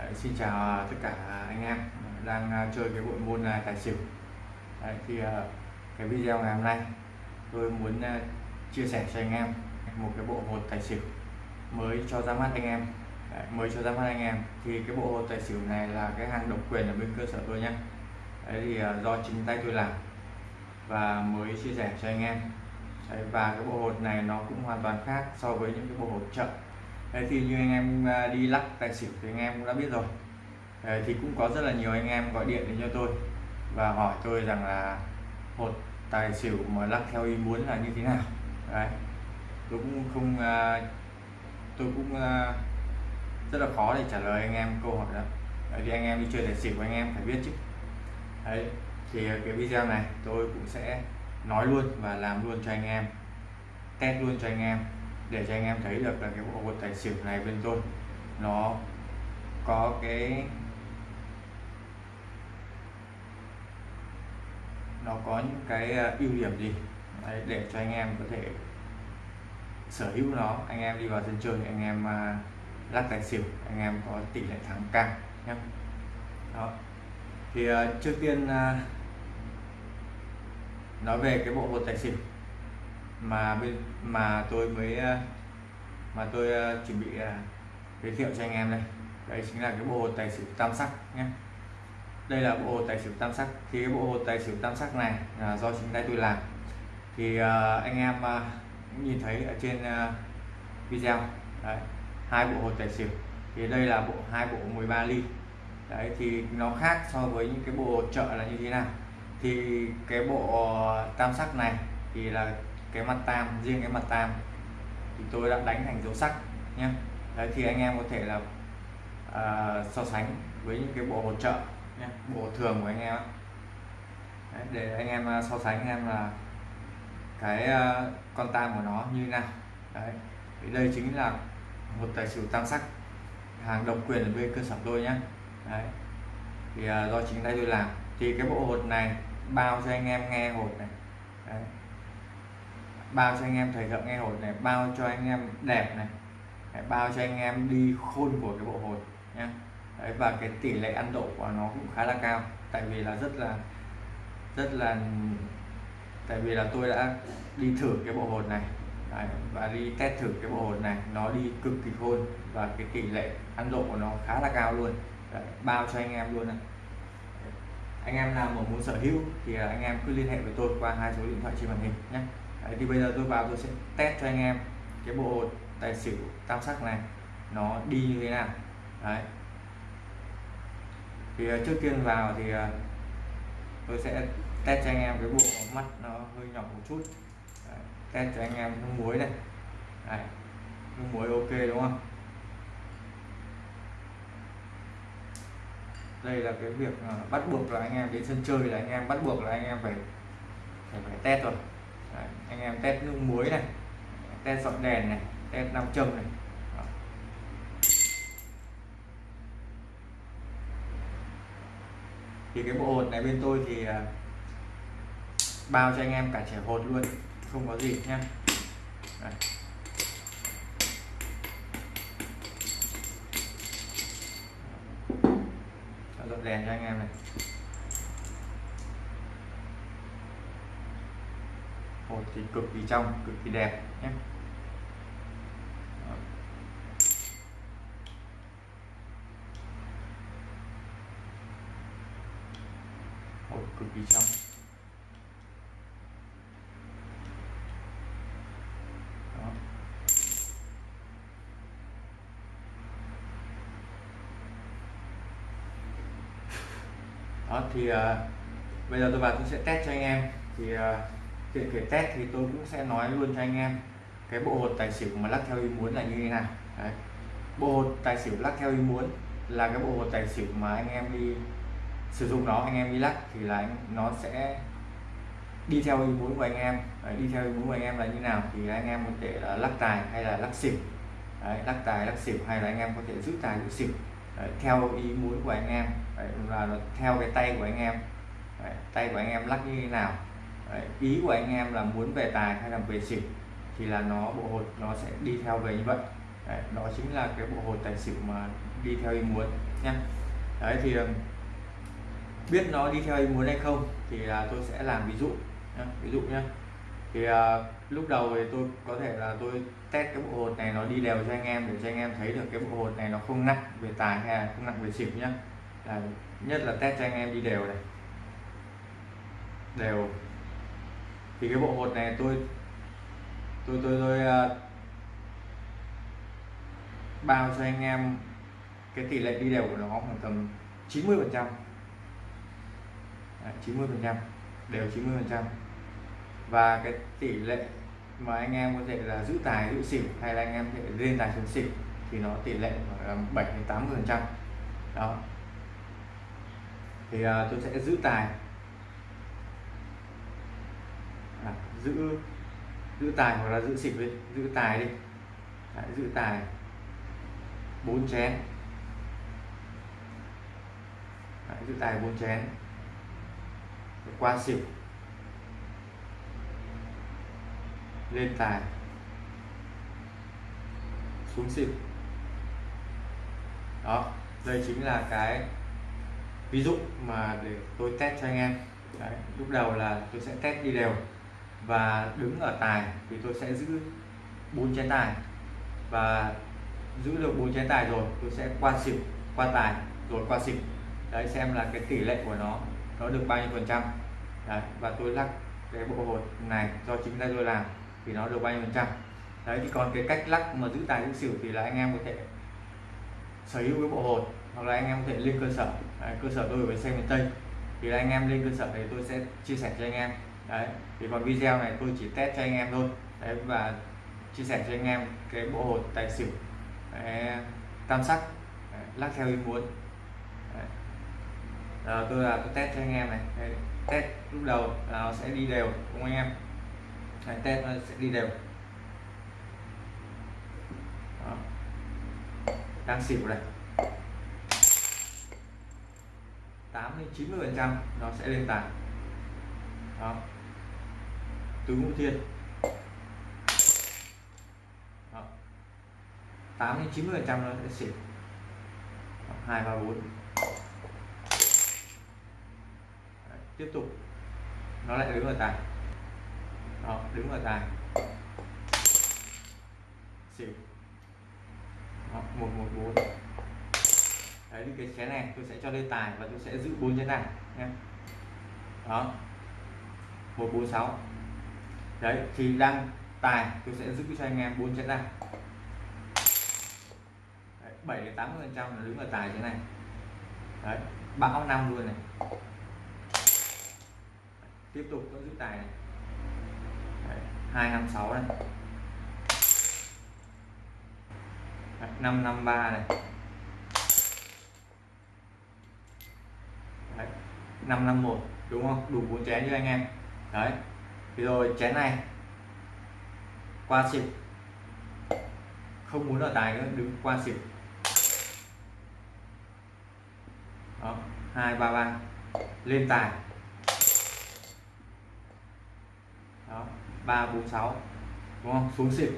Đấy, xin chào à, tất cả anh em đang à, chơi cái bộ môn là tài xỉu. Đấy, thì à, cái video ngày hôm nay tôi muốn chia sẻ cho anh em một cái bộ hột tài xỉu mới cho ra mắt anh em. Đấy, mới cho ra mắt anh em. Thì cái bộ hột tài xỉu này là cái hàng độc quyền ở bên cơ sở tôi nhé Đấy thì do chính tay tôi làm và mới chia sẻ cho anh em. Đấy, và cái bộ hột này nó cũng hoàn toàn khác so với những cái bộ hột chậm. Đấy, thì như anh em à, đi lắc tài xỉu thì anh em cũng đã biết rồi. Đấy, thì cũng có rất là nhiều anh em gọi điện đến cho tôi và hỏi tôi rằng là hột tài xỉu mà lắc theo ý muốn là như thế nào. Đấy. À, tôi cũng không tôi cũng rất là khó để trả lời anh em câu hỏi đó. Đấy, thì anh em đi chơi tài xỉu anh em phải biết chứ. Đấy, thì cái video này tôi cũng sẽ nói luôn và làm luôn cho anh em test luôn cho anh em để cho anh em thấy được là cái bộ hột tài xỉu này bên tôi nó có cái nó có những cái ờ, ưu điểm gì? Đấy, để cho anh em có thể sở hữu nó. Anh em đi vào sân chơi anh em uh, lắc tài xỉu anh em có tỷ lệ thắng cao nhé đó. Thì uh, trước tiên uh, nói về cái bộ hột tài xỉu mà bên mà tôi mới ờ, mà tôi ờ, chuẩn bị ờ, giới thiệu cho anh em đây. Đây chính là cái bộ tài xỉu tam sắc nhé. Đây là bộ hồ tài xỉu tam sắc. Thì cái bộ hồ tài xỉu tam sắc này là do chính tay tôi làm. Thì anh em cũng nhìn thấy ở trên video. Đấy, hai bộ hồ tài xỉu. Thì đây là bộ hai bộ 13 ly. Đấy thì nó khác so với những cái bộ chợ là như thế nào. Thì cái bộ tam sắc này thì là cái mặt tam riêng cái mặt tam thì tôi đã đánh thành dấu sắc nhé đấy thì anh em có thể là uh, so sánh với những cái bộ hỗ trợ nhé bộ thường của anh em đấy, để anh em à, so sánh anh em là cái uh, con tam của nó như nào. Đấy thì đây chính là một tài xỉu tam sắc hàng độc quyền ở bên cơ sở tôi nhé đấy thì uh, do chính tay tôi làm. Thì cái bộ hột này bao cho anh em nghe hột này. Đấy bao cho anh em thời thượng nghe hồi này bao cho anh em đẹp này. Đấy, bao cho anh em đi khôn của cái bộ hồi nhé đấy, và cái tỷ lệ ăn độ của nó cũng khá là cao. Tại vì là rất là rất là tại vì là tôi đã đi thử cái bộ hồn này. Đấy, và đi test thử cái bộ hồn này nó đi cực kỳ khôn và cái tỷ lệ ăn độ của nó khá là cao luôn. Đấy, bao cho anh em luôn này. Anh em nào mà muốn sở hữu thì anh em cứ liên hệ với tôi qua hai số điện thoại trên màn hình nhé Đấy, thì bây giờ tôi vào tôi sẽ test cho anh em cái bộ tài xỉu tam sắc này nó đi như thế nào Đấy. thì ờ, trước tiên vào thì ờ, tôi sẽ test cho anh em cái bộ mắt nó hơi nhỏ một chút Đấy. test cho anh em nước muối này Đấy. nước muối ok đúng không đây là cái việc ờ, bắt buộc là anh em đến sân chơi là anh em bắt buộc là anh em phải phải, phải test rồi Đấy, anh em test nước muối này test dọn đèn này test nam châm này. Đó. thì cái bộ hột này bên tôi thì à, bao cho anh em cả trẻ hột luôn không có gì nhá. Dọn đèn cho anh em này. Hột thì cực kỳ trong cực kỳ đẹp nhé. Hột cực kỳ trong. Đó. đó thì uh, bây giờ tôi vào tôi sẽ test cho anh em. Thì uh, tiện kể test thì tôi cũng sẽ nói luôn cho anh em. Cái bộ hột tài xỉu mà lắc theo ý muốn là như thế nào? Đấy. bộ hột tài xỉu lắc theo ý muốn là cái bộ hột tài xỉu mà anh em đi sử dụng nó anh em đi lắc thì là nó sẽ đi theo ý muốn của anh em. Đấy, đi theo ý muốn của anh em là như nào thì anh em có thể là lắc tài hay là lắc xỉu. Đấy, lắc tài lắc xỉu hay là anh em có thể giữ tài giữ xỉu. Đấy, theo ý muốn của anh em. Đấy, là theo cái tay của anh em. Đấy, tay của anh em lắc như thế nào. Đấy, ý của anh em là muốn về tài hay là về xỉu thì là nó bộ hột nó sẽ đi theo về như vậy Đấy, đó chính là cái bộ hột tài xỉu mà đi theo ý muốn nha. đấy thì biết nó đi theo ý muốn hay không thì là tôi sẽ làm ví dụ nhé. ví dụ nhé thì à, lúc đầu thì tôi có thể là tôi test cái bộ hột này nó đi đều cho anh em để cho anh em thấy được cái bộ hột này nó không nặng về tài hay là không nặng về xỉu nhá là nhất là test cho anh em đi đều này đều thì cái bộ hột này tôi tôi tôi tôi uh, bao cho anh em cái tỷ lệ đi đều của nó khoảng tầm 90 phần trăm. 90 phần trăm đều 90 phần trăm. Và cái tỷ lệ mà anh em có thể là giữ tài giữ xỉu hay là anh em thể lên tài xuống xỉu thì nó tỷ lệ khoảng 7 đến 80 phần trăm. Đó. Thì uh, tôi sẽ giữ tài à, giữ giữ tài hoặc là giữ xỉu đi giữ tài đi. Đấy, giữ tài. Bốn chén. Đấy, giữ tài bốn chén. Qua xỉu lên tài. Xuống xỉu đó đây chính là cái ví dụ mà để tôi test cho anh em. Đấy, lúc đầu là tôi sẽ test đi đều và đứng ở tài thì tôi sẽ giữ bốn chén tài. Và giữ được bốn chén tài rồi tôi sẽ qua xỉu qua tài rồi qua xỉu. Đấy xem là cái tỷ lệ của nó nó được bao nhiêu phần trăm. Đấy, và tôi lắc cái bộ hột này do chính tay tôi làm thì nó được bao nhiêu phần trăm. Đấy thì còn cái cách lắc mà giữ tài giữ xỉu thì là anh em có thể sở hữu cái bộ hột hoặc là anh em có thể lên cơ sở. Đấy, cơ sở tôi ở xe miền tây. Thì là anh em lên cơ sở thì tôi sẽ chia sẻ cho anh em đấy thì còn video này tôi chỉ test cho anh em thôi. Đấy và chia sẻ cho anh em cái bộ hột tài xỉu đấy, tam sắc đấy, lắc theo ý muốn. Đấy. Rồi, tôi là tôi test cho anh em này. Đấy, test lúc đầu nó sẽ đi đều cùng anh em? Đấy, test nó sẽ đi đều. Đó. đang xỉu này. 80 90 phần trăm nó sẽ lên tài đó tứ ngũ thiên đó. 8 đến 90 phần trăm nó sẽ xỉu hai, ba, bốn. Tiếp tục. Nó lại đứng ở tài. Đó, đứng ở tài. Xỉu. Một một, bốn. Đấy, thì cái chén này tôi sẽ cho lên tài và tôi sẽ giữ bốn chén này nhé. Đó. Một, bốn, sáu đấy, thì đang tài, tôi sẽ giữ cho anh em bốn chén này. Bảy đến tám phần trăm là đứng ở tài thế này. Đấy, bão năm luôn này. Tiếp tục vẫn giữ tài này. Hai năm sáu này. Năm năm ba này. Năm năm một, đúng không? Đủ bốn chén như anh em. Đấy rồi chén này. Qua xỉu không muốn ở tài nữa đứng qua xỉu đó hai ba ba. Lên tài. Đó ba bốn sáu. Đúng không? Xuống xỉu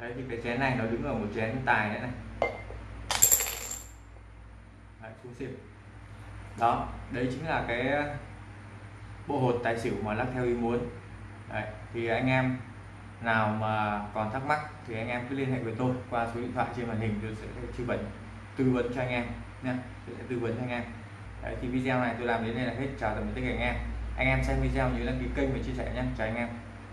đấy thì cái chén này nó đứng ở một chén tài nữa này. Đấy, xuống xỉu đó đấy chính là cái bộ hột tài xỉu mà lắc theo ý muốn. Đấy, thì anh em nào mà còn thắc mắc thì anh em cứ liên hệ với tôi qua số điện thoại trên màn hình tôi sẽ tư vấn tư vấn cho anh em nha tôi sẽ tư vấn cho anh em. Đấy, thì video này tôi làm đến đây là hết. Chào tạm biệt tất cả anh em. Anh em xem video nhớ đăng ký kênh và chia sẻ nhé. Chào anh em.